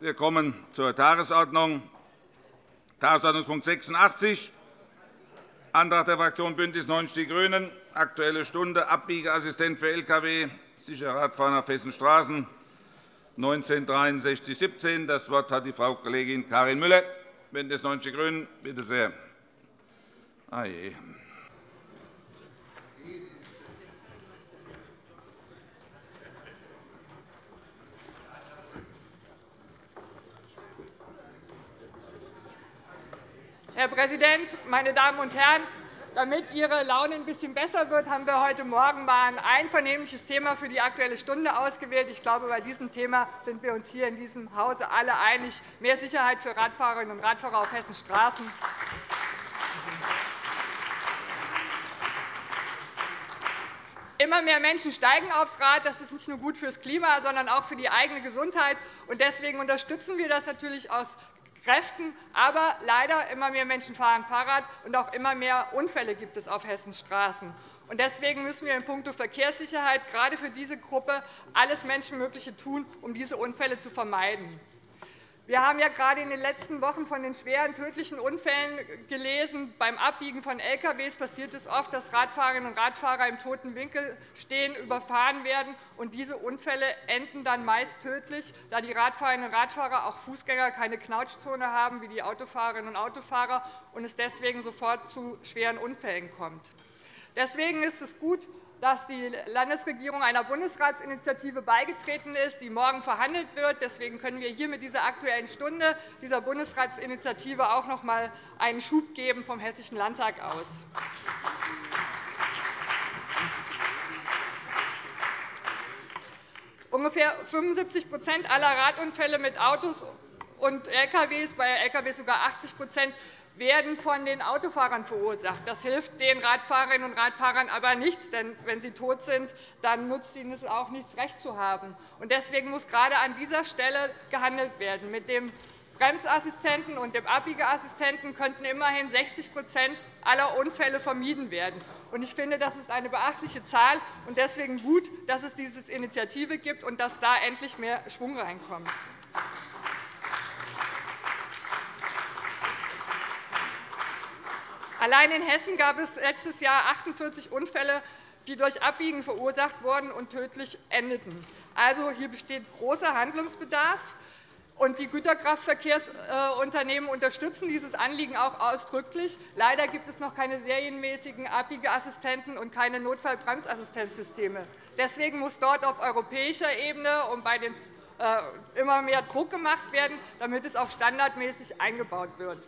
Wir kommen zur Tagesordnung. Tagesordnungspunkt 86, Antrag der Fraktion BÜNDNIS 90 die GRÜNEN, Aktuelle Stunde, Abbiegeassistent für Lkw, sicherer Radfahren auf Hessens Straßen, 19 17 Das Wort hat die Frau Kollegin Karin Müller, BÜNDNIS 90 die GRÜNEN. Bitte sehr. Ah Herr Präsident, meine Damen und Herren! Damit Ihre Laune ein bisschen besser wird, haben wir heute Morgen einmal ein einvernehmliches Thema für die Aktuelle Stunde ausgewählt. Ich glaube, bei diesem Thema sind wir uns hier in diesem Hause alle einig. Mehr Sicherheit für Radfahrerinnen und Radfahrer auf Hessens Straßen. Immer mehr Menschen steigen aufs Rad. Das ist nicht nur gut fürs Klima, sondern auch für die eigene Gesundheit. Deswegen unterstützen wir das natürlich aus Kräften. Aber leider immer mehr Menschen fahren Fahrrad, und auch immer mehr Unfälle gibt es auf Hessens Straßen. Deswegen müssen wir in puncto Verkehrssicherheit gerade für diese Gruppe alles Menschenmögliche tun, um diese Unfälle zu vermeiden. Wir haben ja gerade in den letzten Wochen von den schweren tödlichen Unfällen gelesen. Beim Abbiegen von Lkw passiert es oft, dass Radfahrerinnen und Radfahrer im toten Winkel stehen, überfahren werden. Und diese Unfälle enden dann meist tödlich, da die Radfahrerinnen und Radfahrer auch Fußgänger keine Knautschzone haben wie die Autofahrerinnen und Autofahrer und es deswegen sofort zu schweren Unfällen kommt. Deswegen ist es gut, dass die Landesregierung einer Bundesratsinitiative beigetreten ist, die morgen verhandelt wird. Deswegen können wir hier mit dieser Aktuellen Stunde dieser Bundesratsinitiative auch noch einmal einen Schub geben vom Hessischen Landtag aus. Ungefähr 75% aller Radunfälle mit Autos und Lkw, bei Lkw sogar 80 werden von den Autofahrern verursacht. Das hilft den Radfahrerinnen und Radfahrern aber nichts, denn wenn sie tot sind, dann nutzt ihnen es auch nichts, Recht zu haben. Deswegen muss gerade an dieser Stelle gehandelt werden. Mit dem Bremsassistenten und dem Abbiegeassistenten könnten immerhin 60% aller Unfälle vermieden werden. Ich finde, das ist eine beachtliche Zahl und deswegen gut, dass es diese Initiative gibt und dass da endlich mehr Schwung reinkommt. Allein in Hessen gab es letztes Jahr 48 Unfälle, die durch Abbiegen verursacht wurden und tödlich endeten. Also, hier besteht großer Handlungsbedarf. Die Güterkraftverkehrsunternehmen unterstützen dieses Anliegen auch ausdrücklich. Leider gibt es noch keine serienmäßigen Abbiegeassistenten und keine Notfallbremsassistenzsysteme. Deswegen muss dort auf europäischer Ebene und bei den äh, immer mehr Druck gemacht werden, damit es auch standardmäßig eingebaut wird.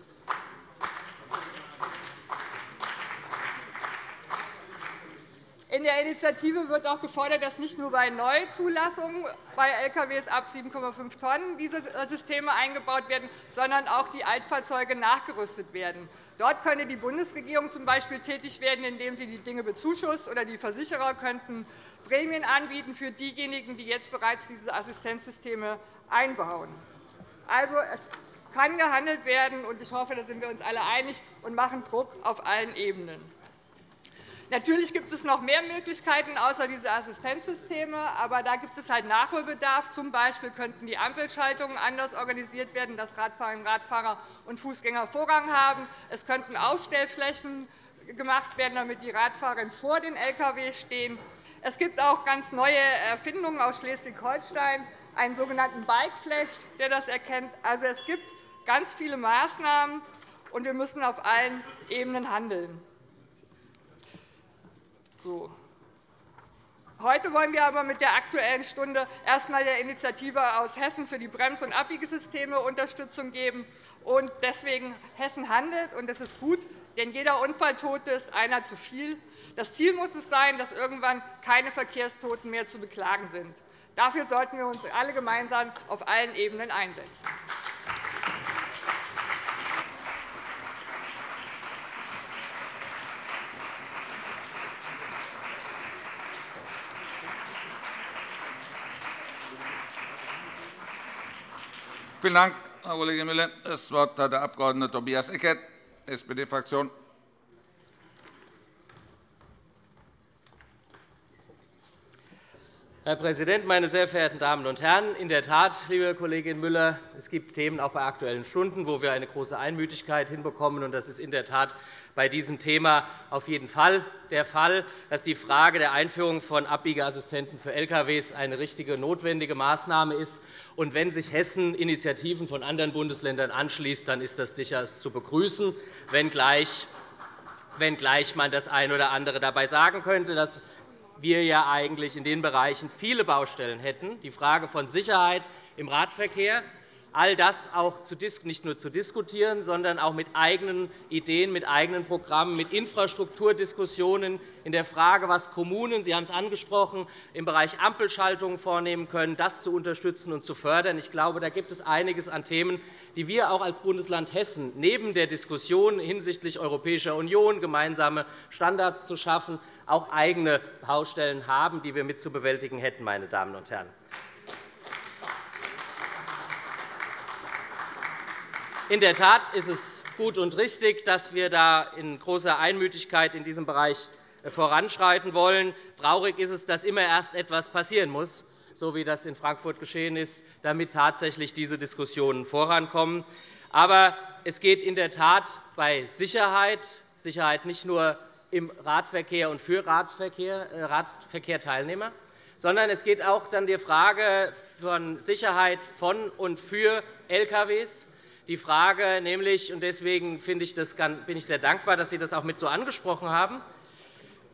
In der Initiative wird auch gefordert, dass nicht nur bei Neuzulassungen bei Lkw ab 7,5 Tonnen diese Systeme eingebaut werden, sondern auch die Altfahrzeuge nachgerüstet werden. Dort könne die Bundesregierung z.B. tätig werden, indem sie die Dinge bezuschusst, oder die Versicherer könnten Prämien anbieten für diejenigen, die jetzt bereits diese Assistenzsysteme einbauen. Also, es kann gehandelt werden, und ich hoffe, da sind wir uns alle einig und machen Druck auf allen Ebenen. Natürlich gibt es noch mehr Möglichkeiten außer diese Assistenzsysteme, aber da gibt es halt Nachholbedarf. Zum Beispiel könnten die Ampelschaltungen anders organisiert werden, dass Radfahrerinnen, Radfahrer und Fußgänger Vorrang haben. Es könnten Aufstellflächen gemacht werden, damit die Radfahrer vor den Lkw stehen. Es gibt auch ganz neue Erfindungen aus Schleswig-Holstein, einen sogenannten Bikeflash, der das erkennt. Also, es gibt ganz viele Maßnahmen, und wir müssen auf allen Ebenen handeln. So. Heute wollen wir aber mit der Aktuellen Stunde erst einmal der Initiative aus Hessen für die Brems- und Abbiegesysteme Unterstützung geben. Und deswegen Hessen handelt, und das ist gut, denn jeder Unfalltote ist einer zu viel. Das Ziel muss es sein, dass irgendwann keine Verkehrstoten mehr zu beklagen sind. Dafür sollten wir uns alle gemeinsam auf allen Ebenen einsetzen. Vielen Dank, Frau Kollegin Müller. – Das Wort hat der Abg. Tobias Eckert, SPD-Fraktion. Herr Präsident, meine sehr verehrten Damen und Herren! In der Tat, liebe Kollegin Müller, es gibt Themen auch bei Aktuellen Stunden, wo wir eine große Einmütigkeit hinbekommen. Das ist in der Tat bei diesem Thema auf jeden Fall der Fall, dass die Frage der Einführung von Abbiegeassistenten für Lkw eine richtige, notwendige Maßnahme ist. Und wenn sich Hessen Initiativen von anderen Bundesländern anschließt, dann ist das durchaus zu begrüßen, wenngleich man das eine oder andere dabei sagen könnte, dass wir ja eigentlich in den Bereichen viele Baustellen hätten, die Frage von Sicherheit im Radverkehr, all das auch nicht nur zu diskutieren, sondern auch mit eigenen Ideen, mit eigenen Programmen, mit Infrastrukturdiskussionen in der Frage, was Kommunen, Sie haben es angesprochen, im Bereich Ampelschaltungen vornehmen können, das zu unterstützen und zu fördern. Ich glaube, da gibt es einiges an Themen, die wir auch als Bundesland Hessen neben der Diskussion hinsichtlich Europäischer Union, gemeinsame Standards zu schaffen, auch eigene Baustellen haben, die wir mit zu bewältigen hätten. Meine Damen und Herren. In der Tat ist es gut und richtig, dass wir da in großer Einmütigkeit in diesem Bereich voranschreiten wollen. Traurig ist es, dass immer erst etwas passieren muss, so wie das in Frankfurt geschehen ist, damit tatsächlich diese Diskussionen vorankommen. Aber es geht in der Tat bei Sicherheit, Sicherheit nicht nur im Radverkehr und für Radverkehr, äh, Radverkehrteilnehmer, sondern es geht auch um die Frage von Sicherheit von und für LKWs, die Frage nämlich, und deswegen bin ich sehr dankbar, dass Sie das auch mit so angesprochen haben,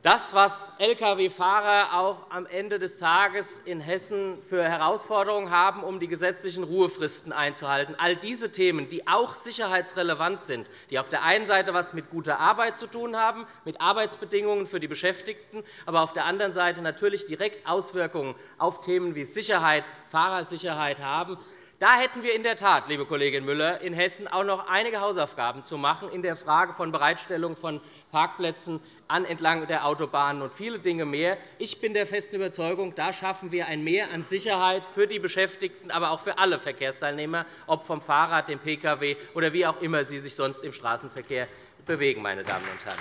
das, was Lkw-Fahrer auch am Ende des Tages in Hessen für Herausforderungen haben, um die gesetzlichen Ruhefristen einzuhalten, all diese Themen, die auch sicherheitsrelevant sind, die auf der einen Seite etwas mit guter Arbeit zu tun haben, mit Arbeitsbedingungen für die Beschäftigten, aber auf der anderen Seite natürlich direkt Auswirkungen auf Themen wie Sicherheit, Fahrersicherheit haben, da hätten wir in der Tat, liebe Kollegin Müller, in Hessen auch noch einige Hausaufgaben zu machen in der Frage von Bereitstellung von Parkplätzen entlang der Autobahnen und viele Dinge mehr. Ich bin der festen Überzeugung, da schaffen wir ein Mehr an Sicherheit für die Beschäftigten, aber auch für alle Verkehrsteilnehmer, ob vom Fahrrad, dem Pkw oder wie auch immer sie sich sonst im Straßenverkehr bewegen. Meine Damen und Herren.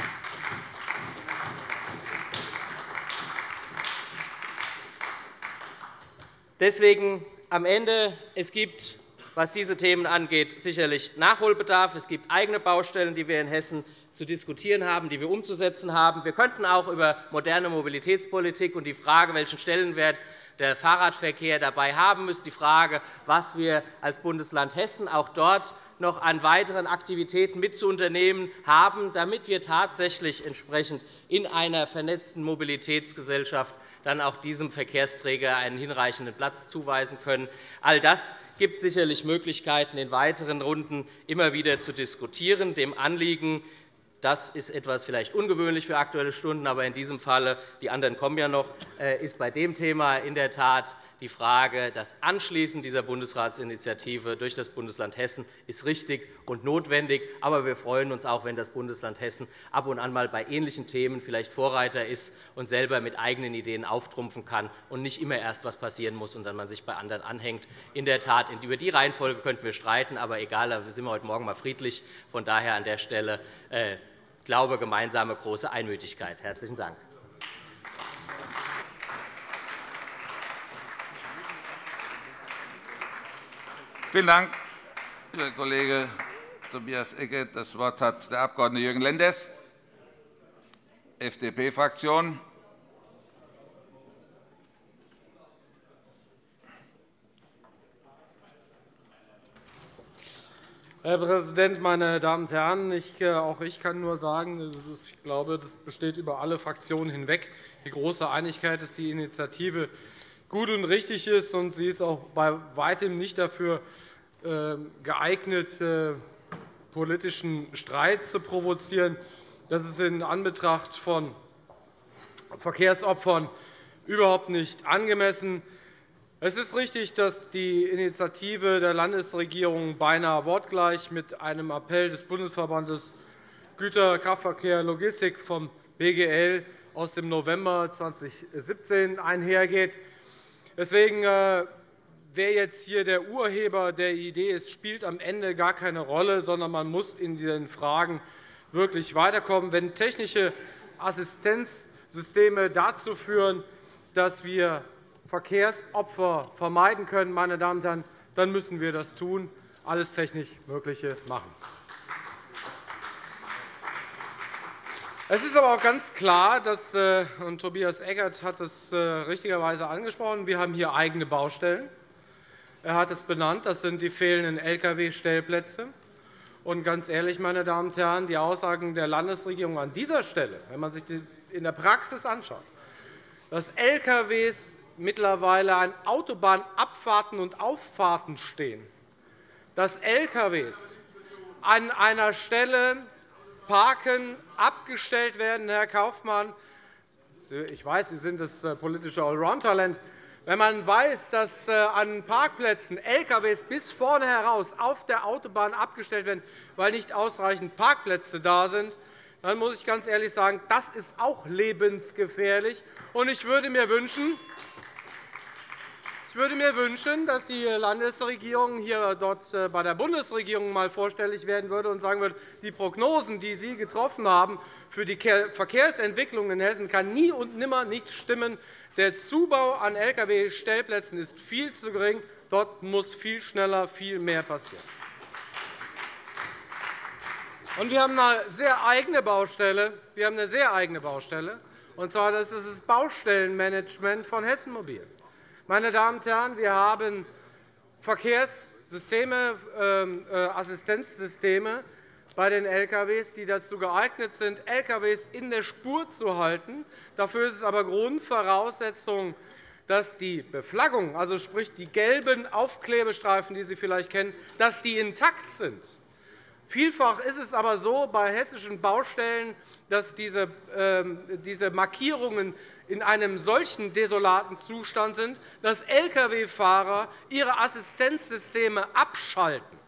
Deswegen am Ende, es gibt, was diese Themen angeht, sicherlich Nachholbedarf. Es gibt eigene Baustellen, die wir in Hessen zu diskutieren haben, die wir umzusetzen haben. Wir könnten auch über moderne Mobilitätspolitik und die Frage, welchen Stellenwert der Fahrradverkehr dabei haben müssen, die Frage, was wir als Bundesland Hessen auch dort noch an weiteren Aktivitäten mitzuunternehmen haben, damit wir tatsächlich entsprechend in einer vernetzten Mobilitätsgesellschaft dann auch diesem Verkehrsträger einen hinreichenden Platz zuweisen können. All das gibt sicherlich Möglichkeiten, in weiteren Runden immer wieder zu diskutieren. Dem Anliegen das ist etwas vielleicht ungewöhnlich für Aktuelle Stunden, aber in diesem Falle, die anderen kommen ja noch, äh, ist bei dem Thema in der Tat die Frage, das Anschließen dieser Bundesratsinitiative durch das Bundesland Hessen ist richtig und notwendig. Aber wir freuen uns auch, wenn das Bundesland Hessen ab und an mal bei ähnlichen Themen vielleicht Vorreiter ist und selber mit eigenen Ideen auftrumpfen kann und nicht immer erst etwas passieren muss und dann man sich bei anderen anhängt. In der Tat, über die Reihenfolge könnten wir streiten, aber egal, da sind wir heute Morgen mal friedlich. Von daher an der Stelle äh, glaube gemeinsame große Einmütigkeit. Herzlichen Dank. Vielen Dank, Herr Kollege Tobias Ecke. Das Wort hat der Abg. Jürgen Lenders, FDP-Fraktion. Herr Präsident, meine Damen und Herren! Ich, äh, auch ich kann nur sagen, ich glaube, das besteht über alle Fraktionen hinweg die große Einigkeit, dass die Initiative gut und richtig ist. und Sie ist auch bei weitem nicht dafür ähm, geeignet, äh, politischen Streit zu provozieren. Das ist in Anbetracht von Verkehrsopfern überhaupt nicht angemessen. Es ist richtig, dass die Initiative der Landesregierung beinahe wortgleich mit einem Appell des Bundesverbandes Güter, Kraftverkehr, Logistik vom BGL aus dem November 2017 einhergeht. Deswegen, äh, wer jetzt hier der Urheber der Idee ist, spielt am Ende gar keine Rolle, sondern man muss in diesen Fragen wirklich weiterkommen. Wenn technische Assistenzsysteme dazu führen, dass wir Verkehrsopfer vermeiden können, meine Damen und Herren, dann müssen wir das tun, alles technisch Mögliche machen. Es ist aber auch ganz klar, dass, äh, und Tobias Eckert hat es äh, richtigerweise angesprochen, wir haben hier eigene Baustellen. Er hat es benannt, das sind die fehlenden Lkw-Stellplätze. Und ganz ehrlich, meine Damen und Herren, die Aussagen der Landesregierung an dieser Stelle, wenn man sich die in der Praxis anschaut, dass Lkw mittlerweile an Autobahnabfahrten und Auffahrten stehen, dass Lkw an einer Stelle parken, abgestellt werden, Herr Kaufmann. Ich weiß, Sie sind das äh, politische Allround-Talent. Wenn man weiß, dass äh, an Parkplätzen Lkw bis vorne heraus auf der Autobahn abgestellt werden, weil nicht ausreichend Parkplätze da sind, dann muss ich ganz ehrlich sagen, das ist auch lebensgefährlich. Ich würde mir wünschen, ich würde mir wünschen, dass die Landesregierung hier dort äh, bei der Bundesregierung einmal vorstellig werden würde und sagen würde, die Prognosen, die Sie getroffen haben für die Verkehrsentwicklung in Hessen, kann nie und nimmer nicht stimmen. Der Zubau an Lkw-Stellplätzen ist viel zu gering. Dort muss viel schneller viel mehr passieren. wir haben eine sehr eigene Baustelle. Wir haben eine sehr eigene Baustelle. Und zwar das ist das Baustellenmanagement von Hessen Mobil. Meine Damen und Herren, wir haben Verkehrssysteme, ähm, äh, Assistenzsysteme, bei den Lkw, die dazu geeignet sind, Lkw in der Spur zu halten. Dafür ist es aber Grundvoraussetzung, dass die Beflaggung, also sprich die gelben Aufklebestreifen, die Sie vielleicht kennen, dass die intakt sind. Vielfach ist es aber so bei hessischen Baustellen, dass diese ähm, Markierungen in einem solchen desolaten Zustand sind, dass Lkw-Fahrer ihre Assistenzsysteme abschalten.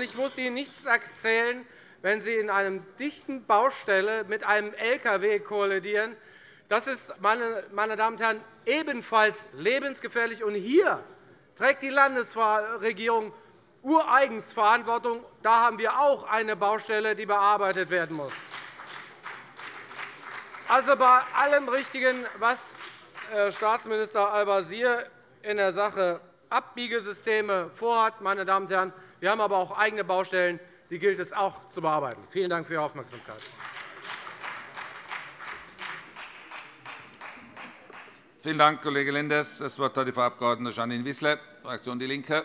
Ich muss Ihnen nichts erzählen, wenn Sie in einer dichten Baustelle mit einem Lkw kollidieren. Das ist, meine Damen und Herren, ebenfalls lebensgefährlich. Und hier trägt die Landesregierung ureigens Verantwortung. Da haben wir auch eine Baustelle, die bearbeitet werden muss. Also bei allem Richtigen, was Herr Staatsminister Al-Wazir in der Sache Abbiegesysteme vorhat, meine Damen und Herren, wir haben aber auch eigene Baustellen, die gilt es auch zu bearbeiten. Vielen Dank für Ihre Aufmerksamkeit. Vielen Dank, Kollege Lenders. Das Wort hat die Frau Abg. Janine Wissler, Fraktion DIE LINKE.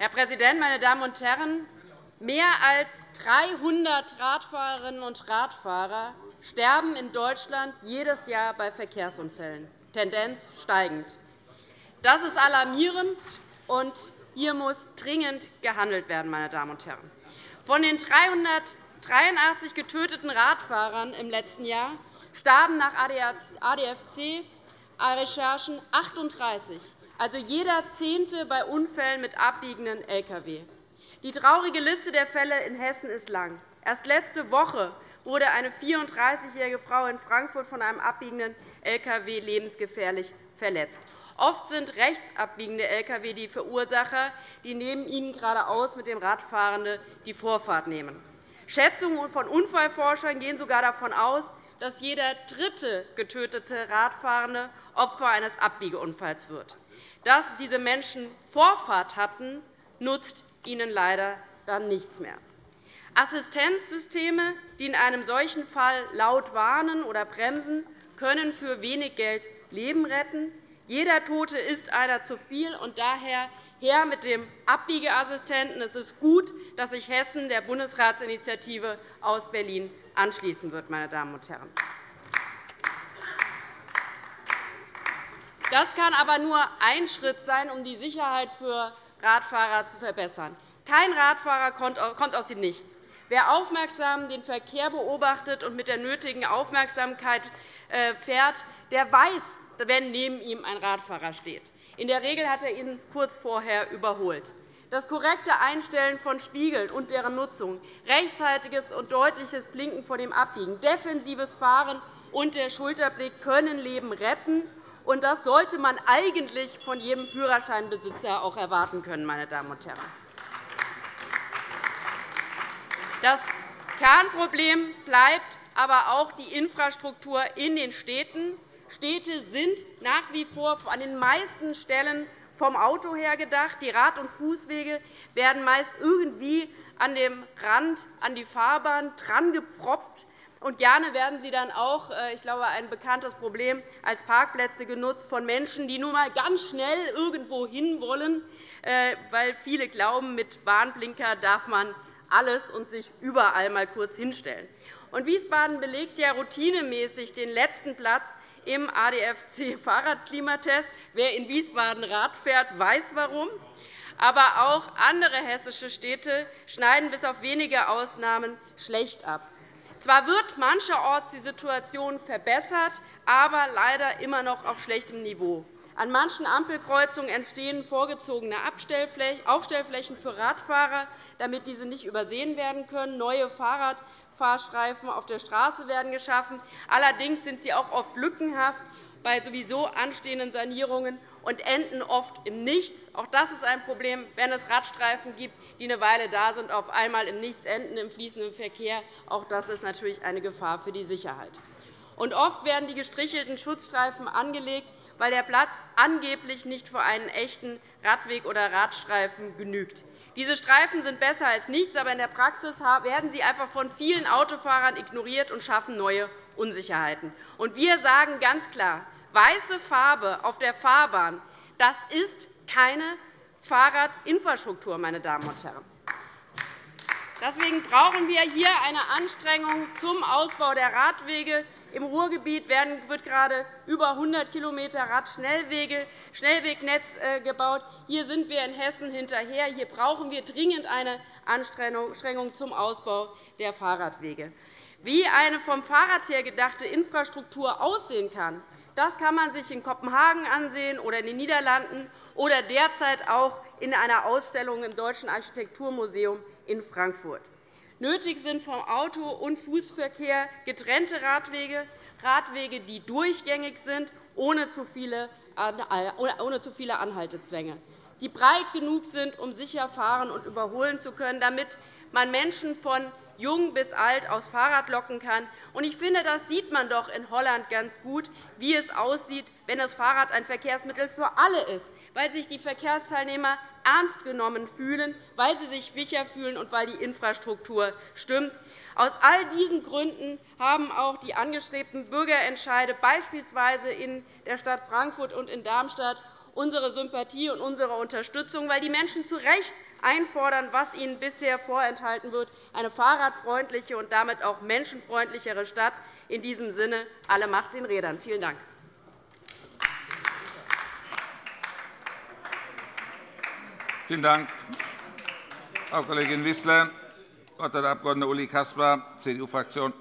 Herr Präsident, meine Damen und Herren! Mehr als 300 Radfahrerinnen und Radfahrer sterben in Deutschland jedes Jahr bei Verkehrsunfällen, Tendenz steigend. Das ist alarmierend, und hier muss dringend gehandelt werden. Meine Damen und Herren. Von den 383 getöteten Radfahrern im letzten Jahr starben nach ADFC-Recherchen 38, also jeder Zehnte bei Unfällen mit abbiegenden Lkw. Die traurige Liste der Fälle in Hessen ist lang. Erst letzte Woche wurde eine 34-jährige Frau in Frankfurt von einem abbiegenden Lkw lebensgefährlich verletzt. Oft sind rechtsabbiegende Lkw die Verursacher, die neben ihnen geradeaus mit dem Radfahrenden die Vorfahrt nehmen. Schätzungen von Unfallforschern gehen sogar davon aus, dass jeder dritte getötete Radfahrende Opfer eines Abbiegeunfalls wird. Dass diese Menschen Vorfahrt hatten, nutzt ihnen leider dann nichts mehr. Assistenzsysteme, die in einem solchen Fall laut warnen oder bremsen, können für wenig Geld Leben retten. Jeder Tote ist einer zu viel, und daher her mit dem Abbiegeassistenten. Es ist gut, dass sich Hessen der Bundesratsinitiative aus Berlin anschließen wird. Meine Damen und Herren. Das kann aber nur ein Schritt sein, um die Sicherheit für Radfahrer zu verbessern. Kein Radfahrer kommt aus dem Nichts. Wer aufmerksam den Verkehr beobachtet und mit der nötigen Aufmerksamkeit äh, fährt, der weiß, wenn neben ihm ein Radfahrer steht. In der Regel hat er ihn kurz vorher überholt. Das korrekte Einstellen von Spiegeln und deren Nutzung, rechtzeitiges und deutliches Blinken vor dem Abbiegen, defensives Fahren und der Schulterblick können Leben retten. Und das sollte man eigentlich von jedem Führerscheinbesitzer auch erwarten können. Meine Damen und Herren. Das Kernproblem bleibt aber auch die Infrastruktur in den Städten. Städte sind nach wie vor an den meisten Stellen vom Auto her gedacht. Die Rad- und Fußwege werden meist irgendwie an dem Rand an die Fahrbahn drangepfropft. Und gerne werden sie dann auch, äh, ich glaube, ein bekanntes Problem, als Parkplätze genutzt von Menschen, die nur einmal ganz schnell irgendwo hin wollen, äh, weil viele glauben, mit Warnblinker darf man alles und sich überall einmal kurz hinstellen. Und Wiesbaden belegt ja routinemäßig den letzten Platz im ADFC-Fahrradklimatest. Wer in Wiesbaden Rad fährt, weiß warum. Aber auch andere hessische Städte schneiden bis auf wenige Ausnahmen schlecht ab. Zwar wird mancherorts die Situation verbessert, aber leider immer noch auf schlechtem Niveau. An manchen Ampelkreuzungen entstehen vorgezogene Aufstellflächen für Radfahrer, damit diese nicht übersehen werden können. Neue Fahrradfahrstreifen auf der Straße werden geschaffen. Allerdings sind sie auch oft lückenhaft bei sowieso anstehenden Sanierungen und enden oft im Nichts. Auch das ist ein Problem, wenn es Radstreifen gibt, die eine Weile da sind, auf einmal im Nichts enden im fließenden Verkehr. Auch das ist natürlich eine Gefahr für die Sicherheit. Und oft werden die gestrichelten Schutzstreifen angelegt, weil der Platz angeblich nicht für einen echten Radweg oder Radstreifen genügt. Diese Streifen sind besser als nichts, aber in der Praxis werden sie einfach von vielen Autofahrern ignoriert und schaffen neue Unsicherheiten. Wir sagen ganz klar, weiße Farbe auf der Fahrbahn das ist keine Fahrradinfrastruktur, meine Damen und Herren. Deswegen brauchen wir hier eine Anstrengung zum Ausbau der Radwege, im Ruhrgebiet wird gerade über 100 km Radschnellwegnetz äh, gebaut. Hier sind wir in Hessen hinterher. Hier brauchen wir dringend eine Anstrengung zum Ausbau der Fahrradwege. Wie eine vom Fahrrad her gedachte Infrastruktur aussehen kann, das kann man sich in Kopenhagen ansehen oder in den Niederlanden oder derzeit auch in einer Ausstellung im Deutschen Architekturmuseum in Frankfurt. Nötig sind vom Auto- und Fußverkehr getrennte Radwege, Radwege, die durchgängig sind, ohne zu viele Anhaltezwänge, die breit genug sind, um sicher fahren und überholen zu können, damit man Menschen von jung bis alt aufs Fahrrad locken kann. Ich finde, das sieht man doch in Holland ganz gut, wie es aussieht, wenn das Fahrrad ein Verkehrsmittel für alle ist, weil sich die Verkehrsteilnehmer ernst genommen fühlen, weil sie sich sicher fühlen und weil die Infrastruktur stimmt. Aus all diesen Gründen haben auch die angestrebten Bürgerentscheide beispielsweise in der Stadt Frankfurt und in Darmstadt unsere Sympathie und unsere Unterstützung, weil die Menschen zu Recht einfordern, was ihnen bisher vorenthalten wird, eine fahrradfreundliche und damit auch menschenfreundlichere Stadt. In diesem Sinne alle Macht den Rädern. Vielen Dank. Vielen Dank, Frau Kollegin Wissler. Das Wort hat der Abg. Uli Caspar, CDU-Fraktion.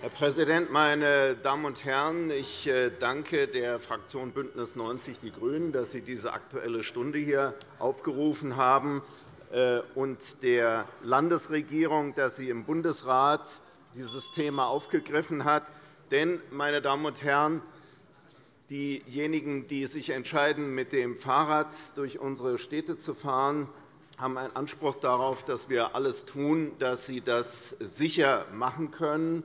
Herr Präsident, meine Damen und Herren! Ich äh, danke der Fraktion BÜNDNIS 90 die GRÜNEN, dass sie diese Aktuelle Stunde hier aufgerufen haben, äh, und der Landesregierung, dass sie im Bundesrat dieses Thema aufgegriffen hat. Denn, meine Damen und Herren, diejenigen, die sich entscheiden, mit dem Fahrrad durch unsere Städte zu fahren, haben einen Anspruch darauf, dass wir alles tun, dass sie das sicher machen können.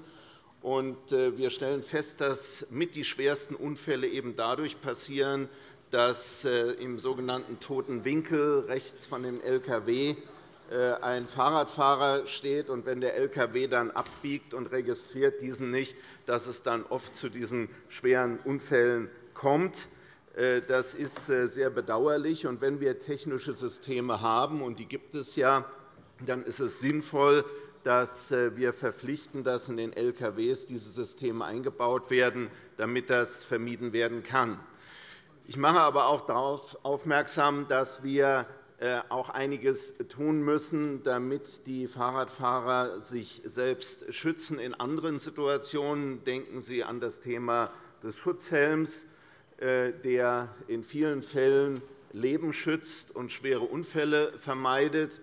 Äh, wir stellen fest, dass mit die schwersten Unfälle eben dadurch passieren, dass äh, im sogenannten toten Winkel rechts von dem LKW äh, ein Fahrradfahrer steht, und wenn der LKW dann abbiegt und registriert diesen nicht, dass es dann oft zu diesen schweren Unfällen kommt. Das ist sehr bedauerlich. Und wenn wir technische Systeme haben, und die gibt es ja, dann ist es sinnvoll, dass äh, wir verpflichten, dass in den Lkw diese Systeme eingebaut werden, damit das vermieden werden kann. Ich mache aber auch darauf aufmerksam, dass wir äh, auch einiges tun müssen, damit die Fahrradfahrer sich selbst schützen in anderen Situationen. Denken Sie an das Thema des Schutzhelms, äh, der in vielen Fällen Leben schützt und schwere Unfälle vermeidet.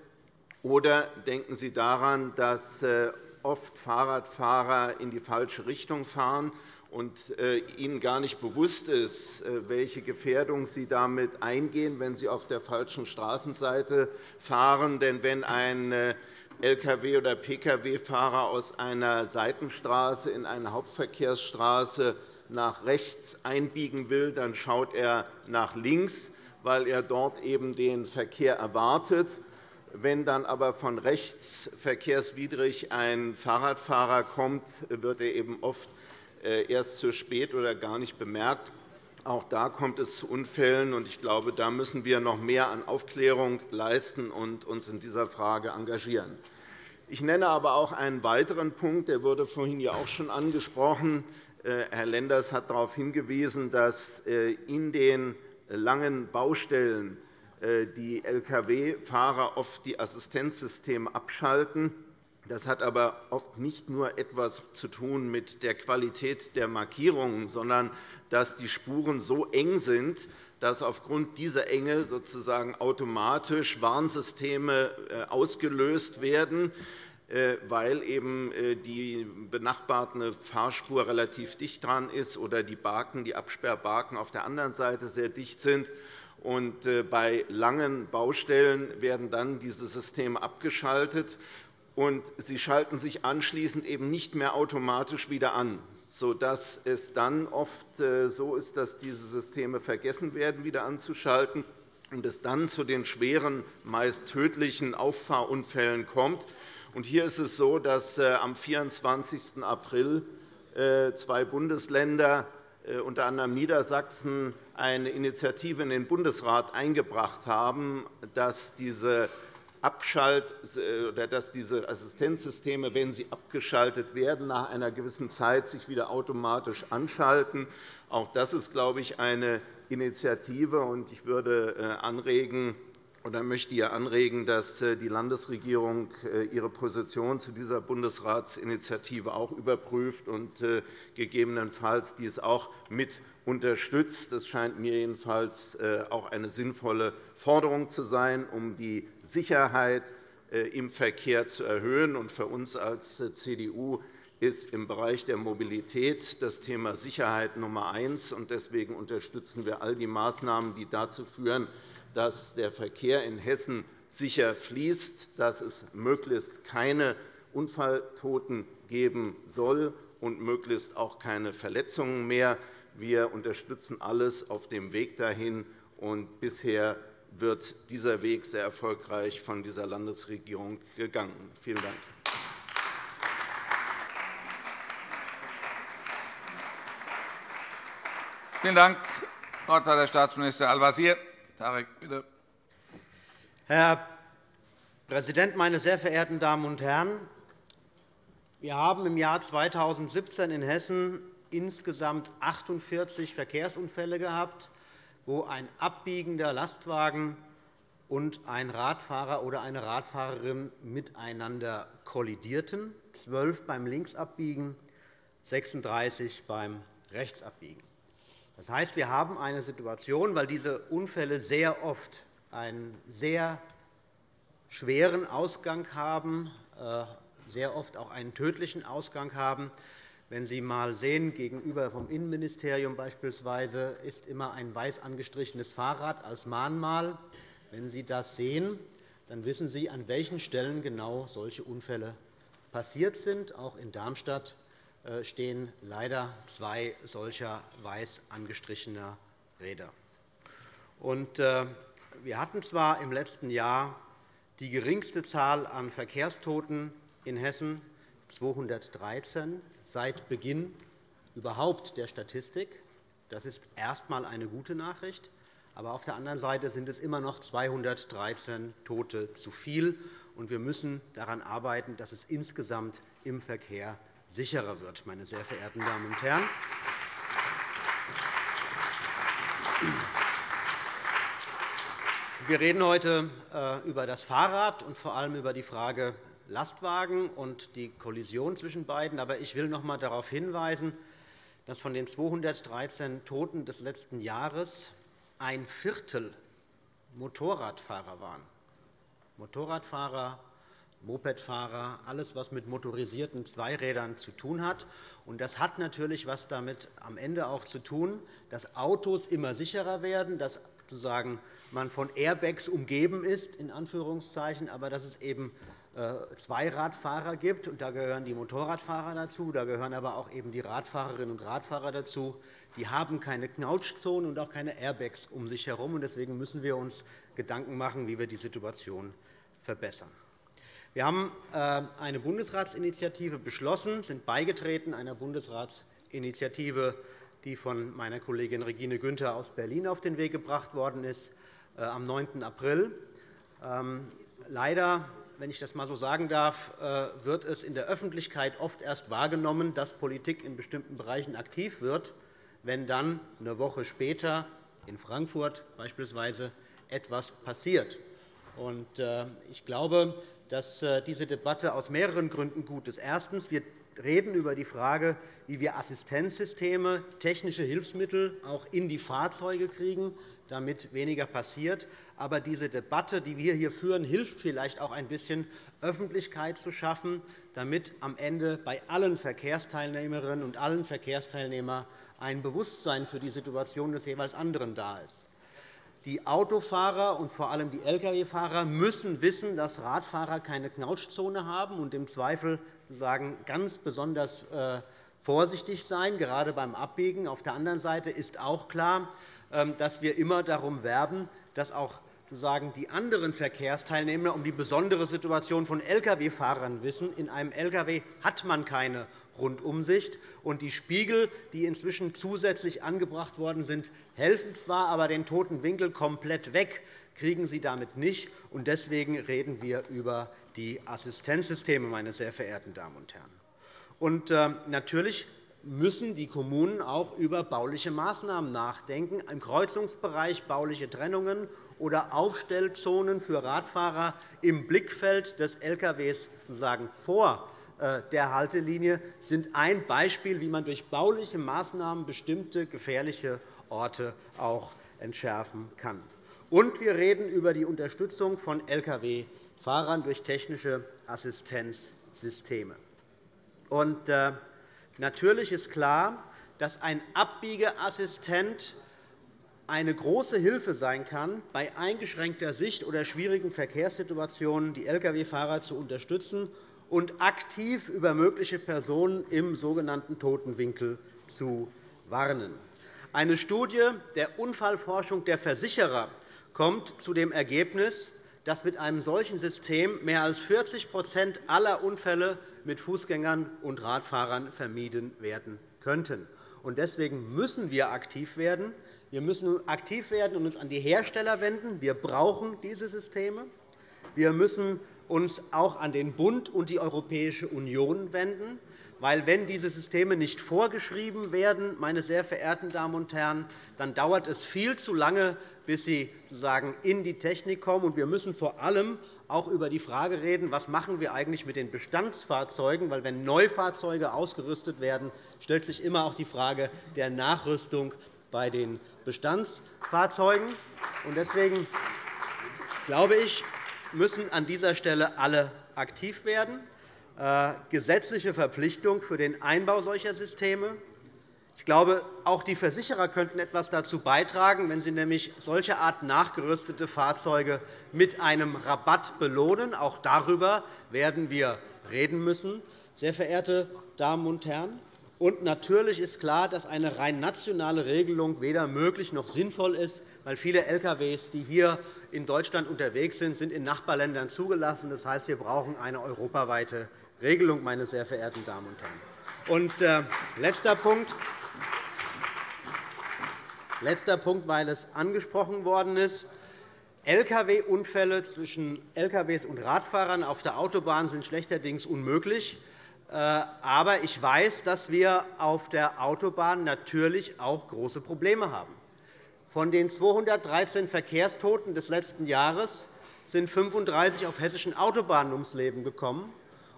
Oder denken Sie daran, dass äh, oft Fahrradfahrer in die falsche Richtung fahren und äh, ihnen gar nicht bewusst ist, äh, welche Gefährdung sie damit eingehen, wenn sie auf der falschen Straßenseite fahren. Denn wenn ein Lkw- oder Pkw-Fahrer aus einer Seitenstraße in eine Hauptverkehrsstraße nach rechts einbiegen will, dann schaut er nach links, weil er dort eben den Verkehr erwartet. Wenn dann aber von rechts verkehrswidrig ein Fahrradfahrer kommt, wird er eben oft äh, erst zu spät oder gar nicht bemerkt. Auch da kommt es zu Unfällen. Ich glaube, da müssen wir noch mehr an Aufklärung leisten und uns in dieser Frage engagieren. Ich nenne aber auch einen weiteren Punkt, der wurde vorhin ja auch schon angesprochen. Äh, Herr Lenders hat darauf hingewiesen, dass äh, in den langen Baustellen die Lkw-Fahrer oft die Assistenzsysteme abschalten. Das hat aber oft nicht nur etwas zu tun mit der Qualität der Markierungen, sondern dass die Spuren so eng sind, dass aufgrund dieser Enge sozusagen automatisch Warnsysteme ausgelöst werden. Äh, weil eben äh, die benachbarte Fahrspur relativ dicht dran ist oder die, Barken, die Absperrbarken auf der anderen Seite sehr dicht sind. Äh, bei langen Baustellen werden dann diese Systeme abgeschaltet, und sie schalten sich anschließend eben nicht mehr automatisch wieder an, sodass es dann oft so ist, dass diese Systeme vergessen werden, wieder anzuschalten und es dann zu den schweren, meist tödlichen Auffahrunfällen kommt. Hier ist es so, dass äh, am 24. April äh, zwei Bundesländer, äh, unter anderem Niedersachsen, eine Initiative in den Bundesrat eingebracht haben, dass diese Abschalt oder dass diese Assistenzsysteme, wenn sie abgeschaltet werden, nach einer gewissen Zeit sich wieder automatisch anschalten. Auch das ist, glaube ich, eine Initiative. Ich würde anregen, oder möchte hier anregen, dass äh, die Landesregierung äh, ihre Position zu dieser Bundesratsinitiative auch überprüft und äh, gegebenenfalls dies auch mit unterstützt. Das scheint mir jedenfalls auch eine sinnvolle Forderung zu sein, um die Sicherheit im Verkehr zu erhöhen. Für uns als CDU ist im Bereich der Mobilität das Thema Sicherheit Nummer eins. Deswegen unterstützen wir all die Maßnahmen, die dazu führen, dass der Verkehr in Hessen sicher fließt, dass es möglichst keine Unfalltoten geben soll und möglichst auch keine Verletzungen mehr. Wir unterstützen alles auf dem Weg dahin. Und bisher wird dieser Weg sehr erfolgreich von dieser Landesregierung gegangen. Vielen Dank. Vielen Dank. Herr Staatsminister Al-Wazir. Tarek, bitte. Herr Präsident, meine sehr verehrten Damen und Herren! Wir haben im Jahr 2017 in Hessen insgesamt 48 Verkehrsunfälle gehabt, wo ein abbiegender Lastwagen und ein Radfahrer oder eine Radfahrerin miteinander kollidierten, 12 beim Linksabbiegen, 36 beim Rechtsabbiegen. Das heißt, wir haben eine Situation, weil diese Unfälle sehr oft einen sehr schweren Ausgang haben, äh, sehr oft auch einen tödlichen Ausgang haben. Wenn Sie einmal sehen, gegenüber vom Innenministerium beispielsweise ist immer ein weiß angestrichenes Fahrrad als Mahnmal. Wenn Sie das sehen, dann wissen Sie, an welchen Stellen genau solche Unfälle passiert sind. Auch in Darmstadt stehen leider zwei solcher weiß angestrichener Räder. Äh, wir hatten zwar im letzten Jahr die geringste Zahl an Verkehrstoten in Hessen, 213, seit Beginn überhaupt der Statistik. Das ist erst einmal eine gute Nachricht. Aber auf der anderen Seite sind es immer noch 213 Tote zu viel. Wir müssen daran arbeiten, dass es insgesamt im Verkehr sicherer wird, meine sehr verehrten Damen und Herren. Wir reden heute äh, über das Fahrrad und vor allem über die Frage Lastwagen und die Kollision zwischen beiden. Aber ich will noch einmal darauf hinweisen, dass von den 213 Toten des letzten Jahres ein Viertel Motorradfahrer waren. Motorradfahrer Mopedfahrer, alles, was mit motorisierten Zweirädern zu tun hat. Das hat natürlich etwas damit am Ende auch zu tun, dass Autos immer sicherer werden, dass sozusagen man von Airbags umgeben ist, in Anführungszeichen, aber dass es eben äh, Zweiradfahrer gibt. Und da gehören die Motorradfahrer dazu, da gehören aber auch eben die Radfahrerinnen und Radfahrer dazu. Die haben keine Knautschzone und auch keine Airbags um sich herum. Deswegen müssen wir uns Gedanken machen, wie wir die Situation verbessern. Wir haben äh, eine Bundesratsinitiative beschlossen, sind beigetreten einer Bundesratsinitiative, die von meiner Kollegin Regine Günther aus Berlin auf den Weg gebracht worden ist, äh, am 9. April. Ähm, leider wenn ich das einmal so sagen darf, äh, wird es in der Öffentlichkeit oft erst wahrgenommen, dass Politik in bestimmten Bereichen aktiv wird, wenn dann eine Woche später in Frankfurt beispielsweise etwas passiert. Ich glaube, dass äh, diese Debatte aus mehreren Gründen gut ist. Erstens. Wir reden über die Frage, wie wir Assistenzsysteme, technische Hilfsmittel auch in die Fahrzeuge kriegen, damit weniger passiert. Aber diese Debatte, die wir hier führen, hilft vielleicht auch ein bisschen, Öffentlichkeit zu schaffen, damit am Ende bei allen Verkehrsteilnehmerinnen und allen Verkehrsteilnehmern ein Bewusstsein für die Situation des jeweils anderen da ist. Die Autofahrer und vor allem die Lkw-Fahrer müssen wissen, dass Radfahrer keine Knautschzone haben und im Zweifel sagen, ganz besonders äh, vorsichtig sein, gerade beim Abbiegen. Auf der anderen Seite ist auch klar, ähm, dass wir immer darum werben, dass auch sozusagen die anderen Verkehrsteilnehmer um die besondere Situation von Lkw-Fahrern wissen. In einem Lkw hat man keine Rundumsicht. Und die Spiegel, die inzwischen zusätzlich angebracht worden sind, helfen zwar, aber den toten Winkel komplett weg kriegen sie damit nicht. Deswegen reden wir über die Assistenzsysteme, meine sehr verehrten Damen und Herren. Und äh, natürlich müssen die Kommunen auch über bauliche Maßnahmen nachdenken, im Kreuzungsbereich bauliche Trennungen oder Aufstellzonen für Radfahrer im Blickfeld des Lkw sozusagen vor der Haltelinie sind ein Beispiel, wie man durch bauliche Maßnahmen bestimmte gefährliche Orte auch entschärfen kann. Und wir reden über die Unterstützung von Lkw-Fahrern durch technische Assistenzsysteme. Und, äh, Natürlich ist klar, dass ein Abbiegeassistent eine große Hilfe sein kann, bei eingeschränkter Sicht oder schwierigen Verkehrssituationen die Lkw-Fahrer zu unterstützen und aktiv über mögliche Personen im sogenannten toten Winkel zu warnen. Eine Studie der Unfallforschung der Versicherer kommt zu dem Ergebnis, dass mit einem solchen System mehr als 40% aller Unfälle mit Fußgängern und Radfahrern vermieden werden könnten. Deswegen müssen wir aktiv werden. Wir müssen aktiv werden und uns an die Hersteller wenden. Wir brauchen diese Systeme. Wir müssen uns auch an den Bund und die Europäische Union wenden. Weil, wenn diese Systeme nicht vorgeschrieben werden, meine sehr verehrten Damen und Herren, dann dauert es viel zu lange, bis sie sozusagen in die Technik kommen. Wir müssen vor allem auch über die Frage reden, was machen wir eigentlich mit den Bestandsfahrzeugen machen. Wenn Neufahrzeuge ausgerüstet werden, stellt sich immer auch die Frage der Nachrüstung bei den Bestandsfahrzeugen. Deswegen glaube ich, müssen an dieser Stelle alle aktiv werden. Äh, gesetzliche Verpflichtung für den Einbau solcher Systeme. Ich glaube, auch die Versicherer könnten etwas dazu beitragen, wenn sie nämlich solche Art nachgerüstete Fahrzeuge mit einem Rabatt belohnen. Auch darüber werden wir reden müssen, sehr verehrte Damen und Herren. Und natürlich ist klar, dass eine rein nationale Regelung weder möglich noch sinnvoll ist, weil viele Lkw, die hier in Deutschland unterwegs sind, sind in Nachbarländern zugelassen. Das heißt, wir brauchen eine europaweite Regelung, meine sehr verehrten Damen und Herren. Und, äh, letzter Punkt. Letzter Punkt, weil es angesprochen worden ist. Lkw-Unfälle zwischen Lkw und Radfahrern auf der Autobahn sind schlechterdings unmöglich. Äh, aber ich weiß, dass wir auf der Autobahn natürlich auch große Probleme haben. Von den 213 Verkehrstoten des letzten Jahres sind 35 auf hessischen Autobahnen ums Leben gekommen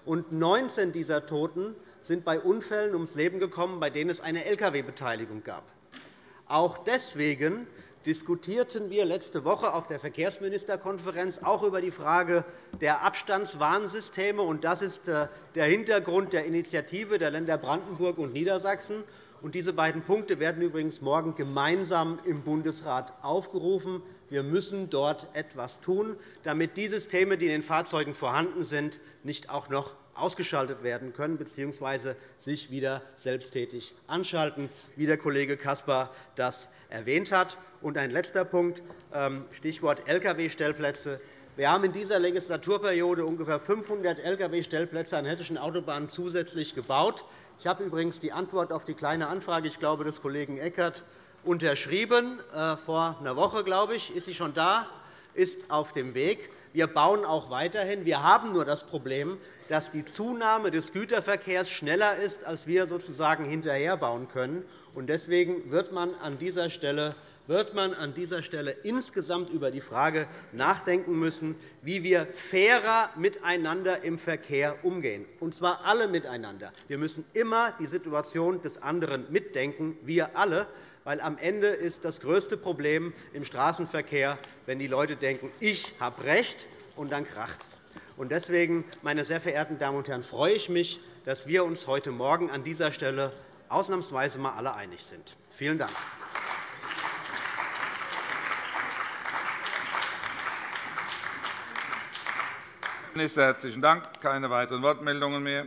und 19 dieser Toten sind bei Unfällen ums Leben gekommen, bei denen es eine Lkw-Beteiligung gab. Auch deswegen diskutierten wir letzte Woche auf der Verkehrsministerkonferenz auch über die Frage der Abstandswarnsysteme. Das ist äh, der Hintergrund der Initiative der Länder Brandenburg und Niedersachsen. Diese beiden Punkte werden übrigens morgen gemeinsam im Bundesrat aufgerufen. Wir müssen dort etwas tun, damit die Systeme, die in den Fahrzeugen vorhanden sind, nicht auch noch ausgeschaltet werden können bzw. sich wieder selbsttätig anschalten, wie der Kollege Caspar das erwähnt hat. Ein letzter Punkt, ähm, Stichwort Lkw-Stellplätze. Wir haben in dieser Legislaturperiode ungefähr 500 Lkw-Stellplätze an hessischen Autobahnen zusätzlich gebaut. Ich habe übrigens die Antwort auf die Kleine Anfrage ich glaube, des Kollegen Eckert unterschrieben. Äh, vor einer Woche, glaube ich, ist sie schon da, ist auf dem Weg. Wir bauen auch weiterhin. Wir haben nur das Problem, dass die Zunahme des Güterverkehrs schneller ist, als wir sozusagen hinterherbauen können. Deswegen wird man an dieser Stelle wird man an dieser Stelle insgesamt über die Frage nachdenken müssen, wie wir fairer miteinander im Verkehr umgehen, und zwar alle miteinander. Wir müssen immer die Situation des anderen mitdenken, wir alle weil am Ende ist das größte Problem im Straßenverkehr, wenn die Leute denken, ich habe Recht, und dann kracht es. Deswegen, meine sehr verehrten Damen und Herren, freue ich mich, dass wir uns heute Morgen an dieser Stelle ausnahmsweise mal alle einig sind. Vielen Dank. Minister, herzlichen Dank. Keine weiteren Wortmeldungen mehr.